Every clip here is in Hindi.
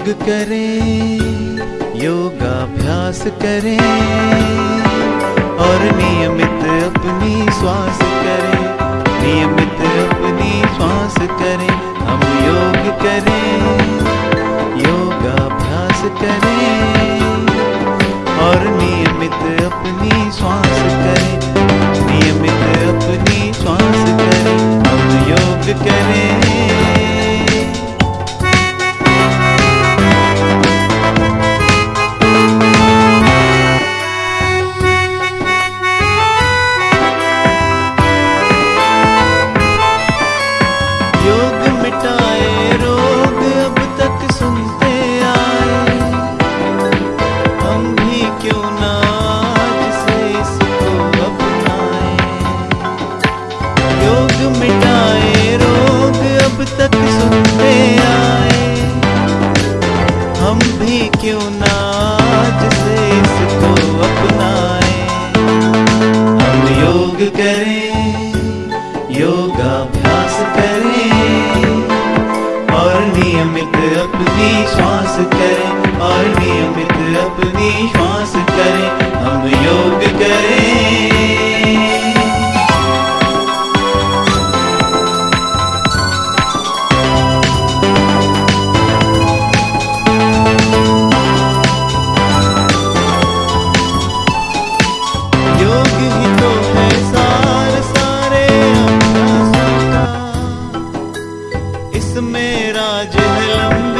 योग करें, योगाभ्यास करें और नियमित अपनी श्वास करें, नियमित अपनी श्वास करें, हम योग करें, योगाभ्यास करें और नियमित अपनी श्वास करें, नियमित अपनी श्वास करें, हम योग करें। करें, योगाभ्यास करें, और नियमित अपनी श्वास करें, और नियमित अपनी श्वास करें, हम योग करें। राज है लंबी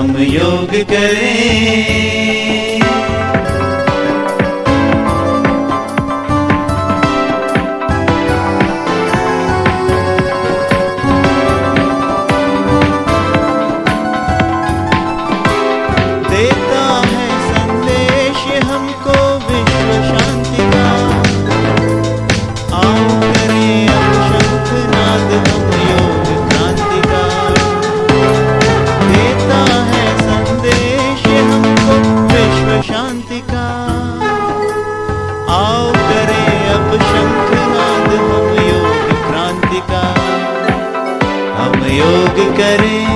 हम योग करें। योग करें,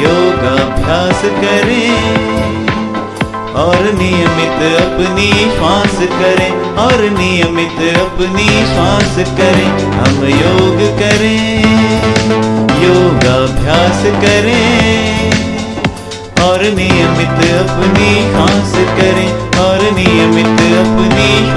योगाभ्यास करें, और नियमित अपनी श्वास करें, और नियमित अपनी श्वास करें। हम योग करें, योगाभ्यास करें, और नियमित अपनी श्वास करें, और नियमित अपनी